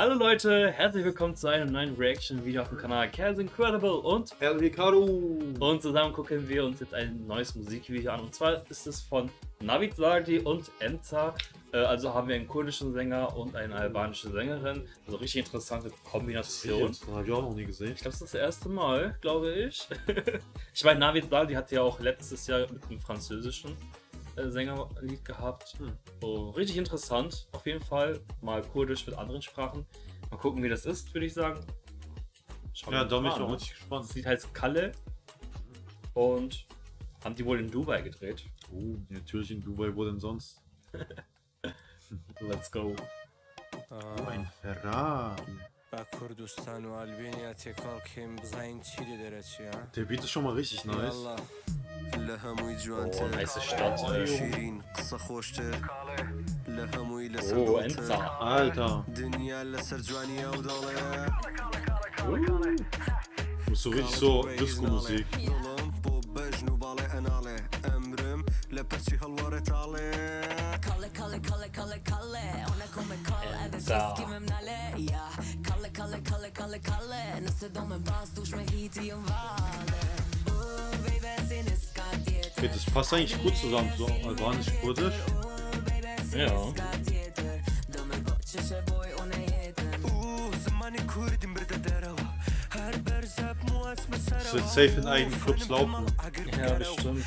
Hallo Leute, herzlich willkommen zu einem neuen Reaction-Video auf dem Kanal Chaos Incredible und El Ricardo. Und zusammen gucken wir uns jetzt ein neues Musikvideo an. Und zwar ist es von Navid Sardi und Enza. Äh, also haben wir einen kurdischen Sänger und eine albanische Sängerin. Also richtig interessante Kombination. Das habe ich auch noch nie gesehen. Ich glaube, das ist das erste Mal, glaube ich. ich meine, Navid Sardi hat ja auch letztes Jahr mit einem französischen Sängerlied gehabt. Hm. Oh, richtig interessant, auf jeden Fall. Mal kurdisch mit anderen Sprachen. Mal gucken, wie das ist, würde ich sagen. Schauen ja, da bin ich noch richtig gespannt. Das Lied heißt Kalle und haben die wohl in Dubai gedreht. Oh, natürlich in Dubai, wo denn sonst? Let's go. Oh, ein Ferrari. Der Beat ist schon mal richtig nice. لە هەمووی جوانتر شیرین قسە خۆشتر لە هەمووی لەسەر دنیا لەسەر جوانی ئەو دەڵێ. بۆ بەژن Okay, das passt eigentlich gut zusammen, so albanisch-kurdisch. Ja. Das wird safe in eigenen Clubs laufen. Ja, bestimmt.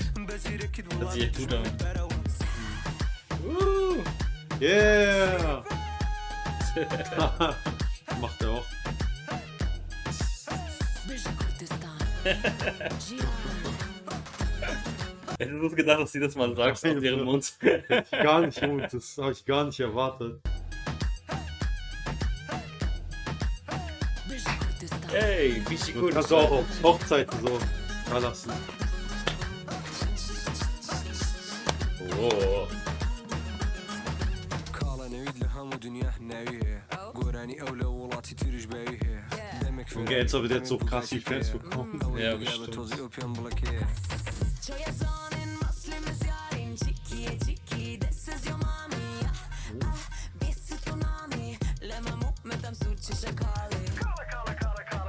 Das sieht gut an. Uh. Yeah! Macht er auch. Hättest du gedacht, dass sie das mal sagst aus ihrem Mund? Gar nicht, Junge, das habe ich gar nicht erwartet. Hey, Bishi Du kannst du auch auf Hochzeiten so da lassen. Oh. Und jetzt aber jetzt so krass die Fans bekommen. Ja, bestimmt.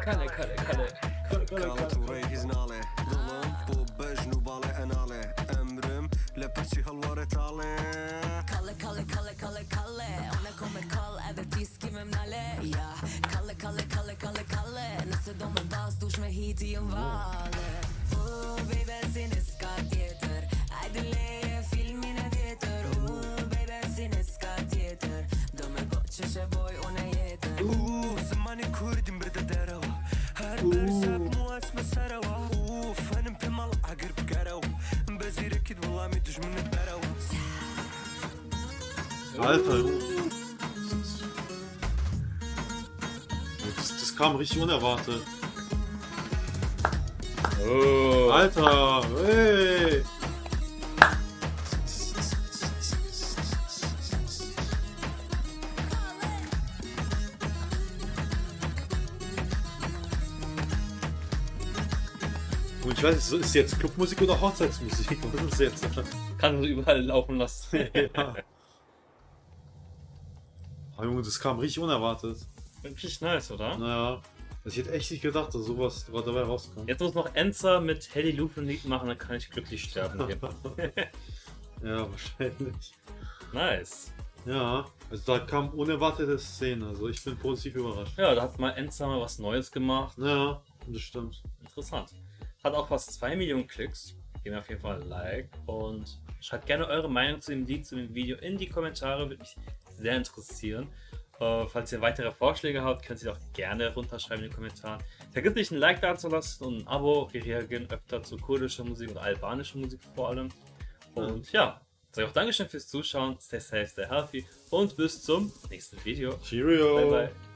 Kalle, Kalle, Kalle. Kalle, Kalle, Kalle. Kalle, Kalle, Kalle, Kalle, Kalle Ona kommer kall, edhe ti s'kimem nale Ja, Kalle, Kalle, Kalle, Kalle, bas, dush me hiti jëm vale Oh, baby, filmin e tjetër Oh, baby, si niska tjetër Do me bo që shë boj unë e jetër Uh, zëmani kurdim bërë dërëva Her bersep mua s'me sërëva Uh, fënëm për mal agër për gërëva Mbezire kitë vëllami dëshmën e bërëva Alter, das, das kam richtig unerwartet. Oh. Alter, hey! Und ich weiß nicht, ist jetzt Clubmusik oder Hochzeitsmusik? Was ist jetzt? Kann überall laufen lassen. ja. Oh, Junge, das kam richtig unerwartet. Richtig nice, oder? Naja, also ich hätte echt nicht gedacht, dass sowas dabei rauskommt. Jetzt muss noch Enza mit Hedy Luke ein Lied machen, dann kann ich glücklich sterben. Hier. ja, wahrscheinlich. nice. Ja, also da kam unerwartete Szene, also ich bin positiv überrascht. Ja, da hat mal Enza mal was Neues gemacht. Ja, das stimmt. Interessant. Hat auch fast 2 Millionen Klicks. Geben auf jeden Fall ein Like und schreibt gerne eure Meinung zu dem Lied, zu dem Video in die Kommentare, würde mich sehr interessieren. Uh, falls ihr weitere Vorschläge habt, könnt ihr auch gerne runterschreiben in den Kommentaren. Vergesst nicht ein Like da zu lassen und ein Abo. Wir reagieren öfter zu kurdischer Musik und albanischer Musik vor allem. Und ja, sage auch Dankeschön fürs Zuschauen. Stay safe, stay healthy und bis zum nächsten Video. Cheerio! Bye bye.